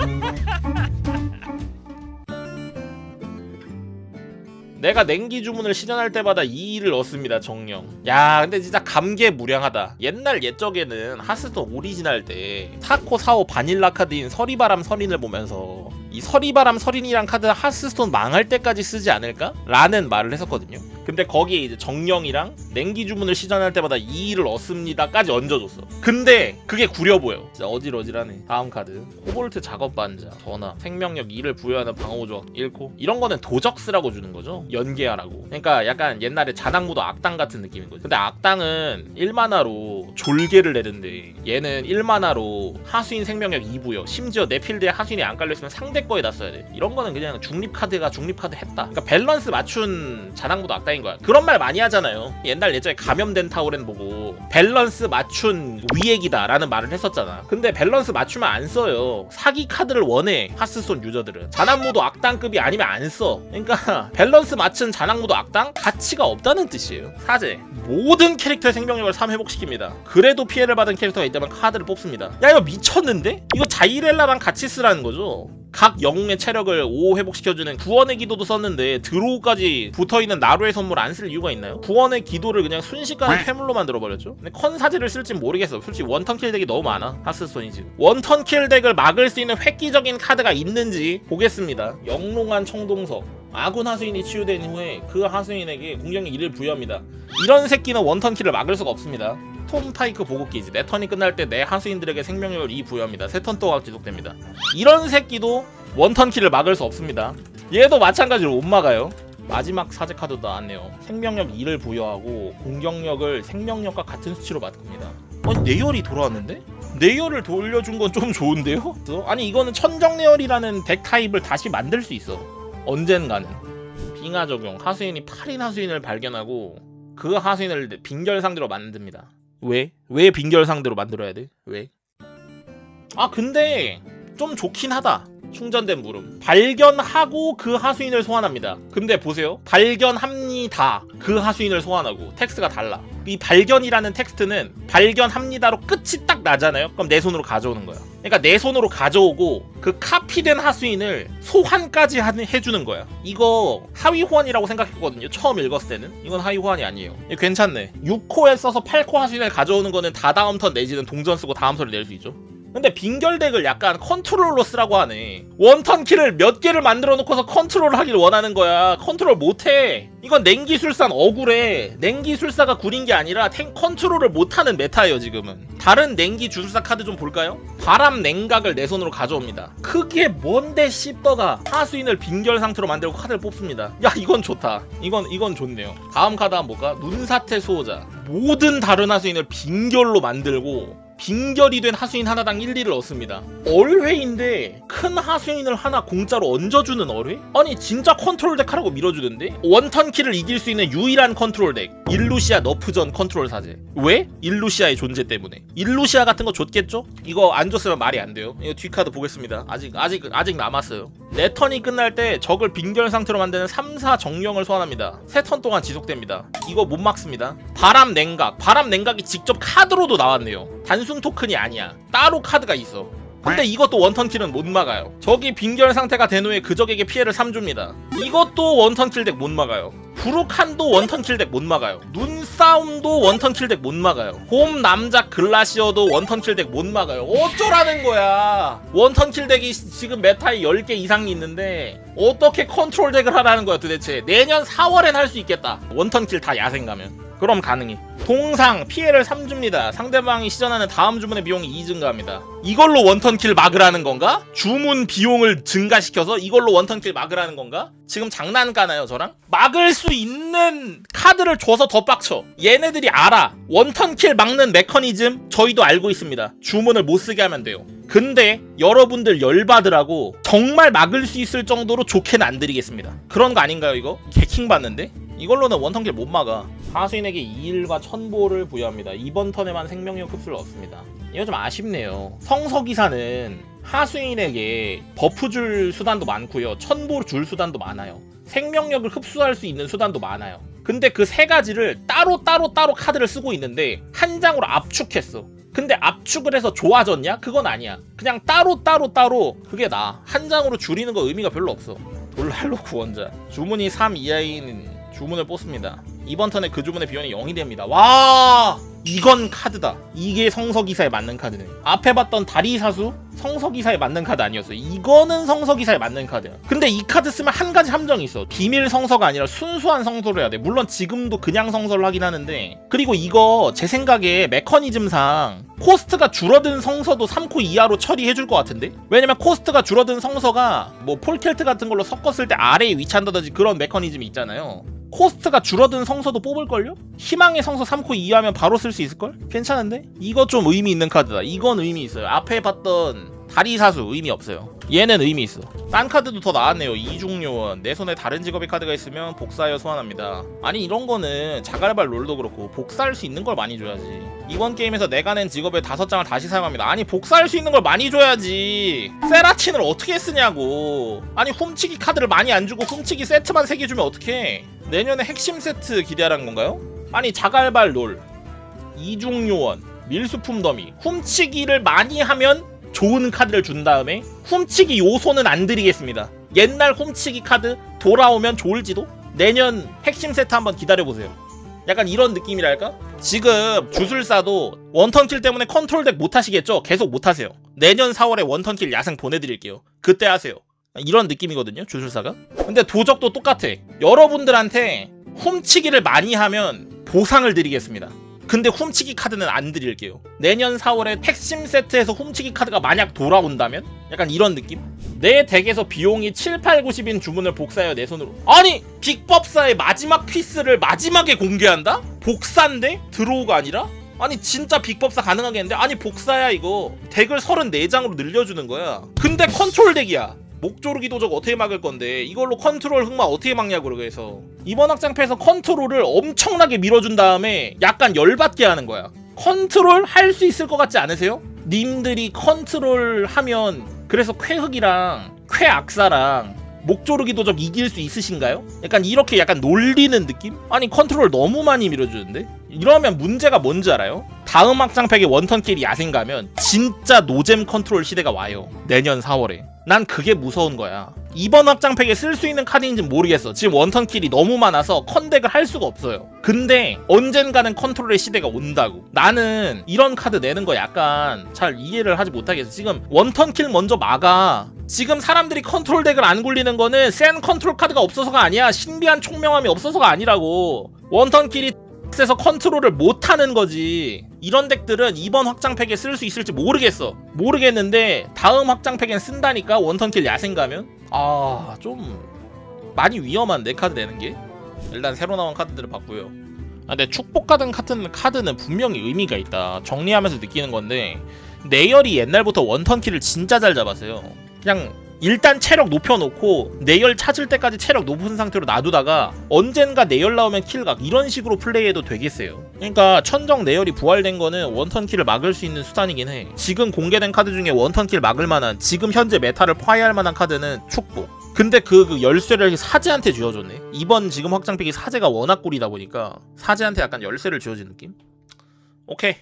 내가 냉기 주문을 실현할 때마다 2일을 얻습니다 정령. 야 근데 진짜 감개무량하다. 옛날 옛적에는 하스스톤 오리지널 때 4코 사오 바닐라 카드인 서리바람 설인을 보면서 이 서리바람 설인이란 카드 하스스톤 망할 때까지 쓰지 않을까? 라는 말을 했었거든요. 근데 거기에 이제 정령이랑 냉기 주문을 시전할 때마다 2일을 얻습니다까지 얹어줬어. 근데 그게 구려 보여. 진짜 어질어질하네. 다음 카드. 코볼트 작업 반자 전화 생명력 2를 부여하는 방어 조각 1코 이런 거는 도적스라고 주는 거죠. 연계하라고. 그러니까 약간 옛날에 자당무도 악당 같은 느낌인 거죠 근데 악당은 1마나로 졸개를 내는데 얘는 1마나로 하수인 생명력 2부여. 심지어 내 필드에 하수인이 안 깔려있으면 상대 거에다 써야 돼. 이런 거는 그냥 중립 카드가 중립 카드 했다. 그러니까 밸런스 맞춘 자당무도 악당인 거야. 그런 말 많이 하잖아요. 옛날 예전에 감염된 타우렌 보고 밸런스 맞춘 위액이다 라는 말을 했었잖아. 근데 밸런스 맞추면 안 써요. 사기 카드를 원해 하스스톤 유저들은. 자난무도 악당급이 아니면 안 써. 그러니까 밸런스 맞춘 자난무도 악당? 가치가 없다는 뜻이에요. 사제. 모든 캐릭터의 생명력을 3 회복시킵니다. 그래도 피해를 받은 캐릭터가 있다면 카드를 뽑습니다. 야 이거 미쳤는데? 이거 자이렐라랑 같이 쓰라는 거죠 각 영웅의 체력을 5 회복시켜주는 구원의 기도도 썼는데 draw까지 붙어있는 나루의 선물 안 쓸 이유가 있나요? 구원의 기도를 그냥 순식간에 퇴물로 만들어버렸죠? 근데 컨사제를 쓸진 모르겠어 솔직히 one turn kill deck이 너무 많아. 하스스톤이 지금 one turn kill deck을 막을 수 있는 획기적인 카드가 있는지 보겠습니다. 영롱한 청동석 아군 하수인이 치유된 후에 그 하수인에게 공격력 1을 부여합니다. 이런 새끼는 원턴킬을 막을 수가 없습니다. 톰 타이크 보급기지. 내 턴이 끝날 때 내 하수인들에게 생명력을 2 부여합니다. 세 턴 동안 지속됩니다. 이런 새끼도 원턴킬을 막을 수 없습니다. 얘도 마찬가지로 못 막아요. 마지막 사제 카드도 나왔네요. 생명력 2를 부여하고 공격력을 생명력과 같은 수치로 바꿉니다. 아니 내열이 돌아왔는데? 내열을 돌려준 건 좀 좋은데요? 아니 이거는 천정내열이라는 덱 타입을 다시 만들 수 있어 언젠가는 빙하 적용 하수인이 8인 하수인을 발견하고 그 하수인을 빙결 상태로 만듭니다 왜? 왜 빙결 상태로 만들어야 돼? 왜? 아 근데 좀 좋긴 하다 충전된 부름 발견하고 그 하수인을 소환합니다. 근데 보세요. 발견합니다. 그 하수인을 소환하고 텍스트가 달라. 이 발견이라는 텍스트는 발견합니다로 끝이 딱 나잖아요. 그럼 내 손으로 가져오는 거야. 그러니까 내 손으로 가져오고 그 카피된 하수인을 소환까지 하, 해주는 거야. 이거 하위 호환이라고 생각했거든요. 처음 읽었을 때는. 이건 하위 호환이 아니에요. 괜찮네. 6코에 써서 8코 하수인을 가져오는 거는 다다음 턴 내지는 동전 쓰고 다음 턴을 낼수 있죠 근데 빙결deck을 약간 컨트롤로 쓰라고 하네. one turn kill을 몇 개를 만들어 놓고서 컨트롤 하길 원하는 거야. 컨트롤 못해. 이건 냉기술사는 억울해. 냉기술사가 구린 게 아니라 탱 컨트롤을 못하는 meta예요 지금은. 다른 냉기주술사 카드 좀 볼까요? 바람 냉각을 내 손으로 가져옵니다. 그게 뭔데 씹덕아 하수인을 빙결 상태로 만들고 카드를 뽑습니다. 야 이건 좋다. 이건 이건 좋네요. 다음 카드 한번 볼까? 눈사태 수호자. 모든 다른 하수인을 빙결로 만들고 빙결이 된 하수인 하나당 1, 2를 얻습니다 얼회인데 큰 하수인을 하나 공짜로 얹어주는 얼회? 아니 진짜 컨트롤 deck 하라고 밀어주던데? one turn kill을 이길 수 있는 유일한 컨트롤 deck 일루시아 nerf전 컨트롤 사제 왜? 일루시아의 존재 때문에 일루시아 같은 거 줬겠죠? 이거 안 줬으면 말이 안 돼요 이거 뒷카드 보겠습니다 아직 아직 아직 남았어요 내 턴이 끝날 때 적을 빙결 상태로 만드는 3, 4 정령을 소환합니다. 3턴 동안 지속됩니다. 이거 못 막습니다. 바람 냉각. 바람 냉각이 직접 카드로도 나왔네요. 단순 토큰이 아니야. 따로 카드가 있어. 근데 이것도 one turn kill은 못 막아요. 적이 빙결 상태가 된 후에 그 적에게 피해를 3줍니다. 이것도 one turn kill deck 못 막아요 브루칸도 one turn kill deck 못 막아요. 눈싸움도 one turn kill deck 못 막아요. 홈 남자 글라시어도 one turn kill deck 못 막아요. 어쩌라는 거야? one turn kill deck이 지금 meta에 10개 이상이 있는데 어떻게 컨트롤 deck을 하라는 거야 도대체? 내년 4월엔 할 수 있겠다. one turn kill 다 야생 가면 그럼 가능해 동상 피해를 3줍니다 상대방이 시전하는 다음 주문의 비용이 2 증가합니다 이걸로 one turn kill 막으라는 건가? 주문 비용을 증가시켜서 이걸로 one turn kill 막으라는 건가? 지금 장난 까나요 저랑? 막을 수 있는 카드를 줘서 더 빡쳐 얘네들이 알아 one turn kill 막는 메커니즘 저희도 알고 있습니다 주문을 못쓰게 하면 돼요 근데 여러분들 열받으라고 정말 막을 수 있을 정도로 좋게는 안 드리겠습니다 그런 거 아닌가요 이거? 개킹 받는데? 이걸로는 one turn kill 못 막아 하수인에게 2일과 천보를 부여합니다 이번 턴에만 생명력 흡수를 얻습니다 이거 좀 아쉽네요 성기사는 하수인에게 buff 줄 수단도 많고요 천보 줄 수단도 많아요 생명력을 흡수할 수 있는 수단도 많아요 근데 그 세 가지를 따로 따로 따로 카드를 쓰고 있는데 한 장으로 압축했어 근데 압축을 해서 좋아졌냐? 그건 아니야. 그냥 따로 따로 따로 그게 나. 한 장으로 줄이는 거 의미가 별로 없어. 돌랄로 구원자. 주문이 3 이하인 주문을 뽑습니다. 이번 턴에 그 주문의 비용이 0이 됩니다. 와! 이건 카드다. 이게 성서기사에 맞는 카드네. 앞에 봤던 다리사수 성서기사에 맞는 카드 아니었어. 이거는 성서기사에 맞는 카드야. 근데 이 카드 쓰면 한 가지 함정이 있어. 비밀 성서가 아니라 순수한 성서를 해야 돼. 물론 지금도 그냥 성서를 하긴 하는데. 그리고 이거 제 생각에 메커니즘상 코스트가 줄어든 성서도 3코 이하로 처리해줄 것 같은데? 왜냐면 코스트가 줄어든 성서가 뭐 폴켈트 같은 걸로 섞었을 때 아래에 위치한다든지 그런 메커니즘이 있잖아요. 코스트가 줄어든 성서도 뽑을걸요? 희망의 성서 3코 이하면 바로 쓸 수 있을걸? 괜찮은데? 이거 좀 의미 있는 카드다. 이건 의미 있어요. 앞에 봤던 다리사수 의미 없어요. 얘는 의미 있어. 딴 카드도 더 나왔네요. 이중요원. 내 손에 다른 직업의 카드가 있으면 복사하여 소환합니다. 아니 이런 거는 자갈발 롤도 그렇고 복사할 수 있는 걸 많이 줘야지. 이번 게임에서 내가 낸 직업의 다섯 장을 다시 사용합니다. 아니 복사할 수 있는 걸 많이 줘야지. 세라틴을 어떻게 쓰냐고. 아니 훔치기 카드를 많이 안 주고 훔치기 세트만 세개 주면 어떡해. 내년에 핵심 세트 기대하라는 건가요? 아니 자갈발 롤. 이중요원. 밀수품 더미. 훔치기를 많이 하면 좋은 카드를 준 다음에 훔치기 요소는 안 드리겠습니다. 옛날 훔치기 카드 돌아오면 좋을지도? 내년 핵심 세트 한번 기다려보세요. 약간 이런 느낌이랄까? 지금 주술사도 one turn kill 때문에 컨트롤 deck 못하시겠죠? 계속 못하세요. 내년 4월에 one turn kill 야생 보내드릴게요. 그때 하세요. 이런 느낌이거든요, 주술사가. 근데 도적도 똑같아. 여러분들한테 훔치기를 많이 하면 보상을 드리겠습니다. 근데 훔치기 카드는 안 드릴게요. 내년 4월에 핵심 세트에서 훔치기 카드가 만약 돌아온다면? 약간 이런 느낌? 내 deck에서 비용이 7, 8, 9, 10인 주문을 복사해요 내 손으로 아니! big법사의 마지막 piece를 마지막에 공개한다? 복사인데? draw가 아니라? 아니 진짜 big법사 가능하겠는데? 아니 복사야 이거 deck을 34장으로 늘려주는 거야 근데 컨트롤 deck이야 목조르기 도적 어떻게 막을 건데 이걸로 컨트롤 흑마 어떻게 막냐고 그래서 이번 확장팩에서 컨트롤을 엄청나게 밀어준 다음에 약간 열받게 하는 거야 컨트롤 할 수 있을 것 같지 않으세요? 님들이 컨트롤 하면 그래서 퀘흑이랑 퀘악사랑 목조르기 도적 이길 수 있으신가요? 약간 이렇게 약간 놀리는 느낌? 아니 컨트롤 너무 많이 밀어주는데? 이러면 문제가 뭔지 알아요? 다음 확장팩에 one turn kill이 야생 가면 진짜 노잼 컨트롤 시대가 와요. 내년 4월에. 난 그게 무서운 거야. 이번 확장팩에 쓸 수 있는 카드인지 모르겠어. 지금 one turn kill이 너무 많아서 컨덱을 할 수가 없어요. 근데 언젠가는 컨트롤의 시대가 온다고. 나는 이런 카드 내는 거 약간 잘 이해를 하지 못하겠어. 지금 one turn kill 먼저 막아. 지금 사람들이 컨트롤 deck을 안 굴리는 거는 센 컨트롤 카드가 없어서가 아니야. 신비한 총명함이 없어서가 아니라고. one turn kill 이 에서 컨트롤을 못하는 거지. 이런 deck들은 이번 확장팩에 쓸 수 있을지 모르겠어. 모르겠는데 다음 확장팩엔 쓴다니까 one turn kill 야생 가면? 아 좀 많이 위험한데 카드 내는 게? 일단 새로 나온 카드들을 봤고요. 아, 근데 축복 카드 같은 카드는 분명히 의미가 있다. 정리하면서 느끼는 건데 내열이 옛날부터 one turn kill을 진짜 잘 잡았어요. 그냥 일단 체력 높여놓고 내열 찾을 때까지 체력 높은 상태로 놔두다가 언젠가 내열 나오면 kill각 이런 식으로 플레이해도 되겠어요. 그러니까 천정 내열이 부활된 거는 one turn kill을 막을 수 있는 수단이긴 해. 지금 공개된 카드 중에 one turn kill 막을 만한 지금 현재 meta를 파괴할 만한 카드는 축복. 근데 그, 그 열쇠를 사제한테 쥐어줬네. 이번 지금 확장팩이 사제가 워낙 꿀이다 보니까 사제한테 약간 열쇠를 쥐어준 느낌? 오케이